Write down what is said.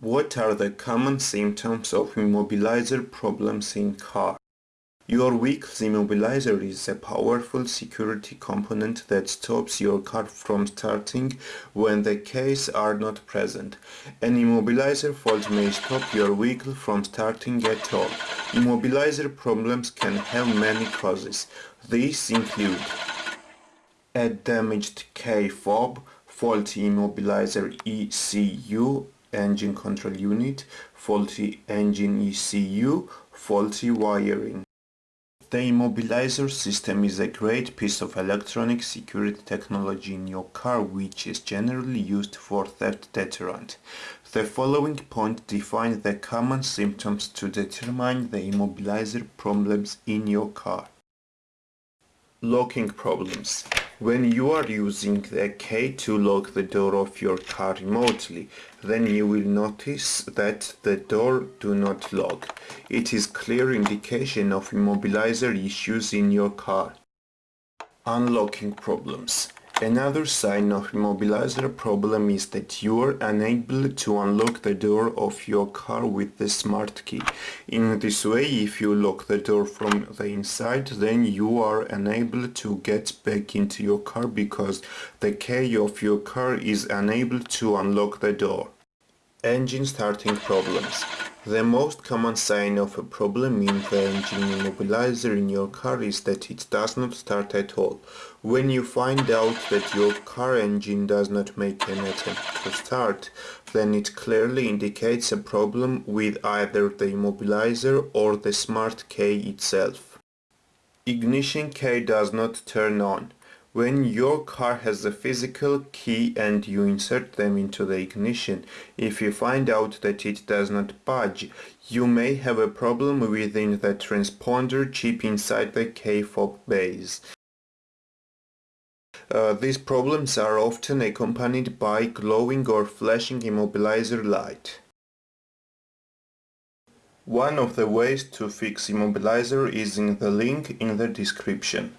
What are the common symptoms of immobilizer problems in car? Your Vehicle's immobilizer is a powerful security component that stops your car from starting when the keys are not present. An immobilizer fault may stop your vehicle from starting at all. Immobilizer problems can have many causes. These include a damaged key fob, faulty immobilizer ECU, engine control unit, faulty engine ECU, faulty wiring. The immobilizer system is a great piece of electronic security technology in your car which is generally used for theft deterrent. The following point define the common symptoms to determine the immobilizer problems in your car. Locking problems. When you are using the key to lock the door of your car remotely, then you will notice that the door do not lock. It is clear indication of immobilizer issues in your car. Unlocking problems. Another sign of immobilizer problem is that you are unable to unlock the door of your car with the smart key. In this way, if you lock the door from the inside, then you are unable to get back into your car because the key of your car is unable to unlock the door. Engine starting problems. The most common sign of a problem in the engine immobilizer in your car is that it does not start at all. When you find out that your car engine does not make an attempt to start, then it clearly indicates a problem with either the immobilizer or the smart key itself. Ignition key does not turn on. When your car has a physical key and you insert them into the ignition, if you find out that it does not budge, you may have a problem within the transponder chip inside the key fob base. Uh, these problems are often accompanied by glowing or flashing immobilizer light. One of the ways to fix immobilizer is in the link in the description.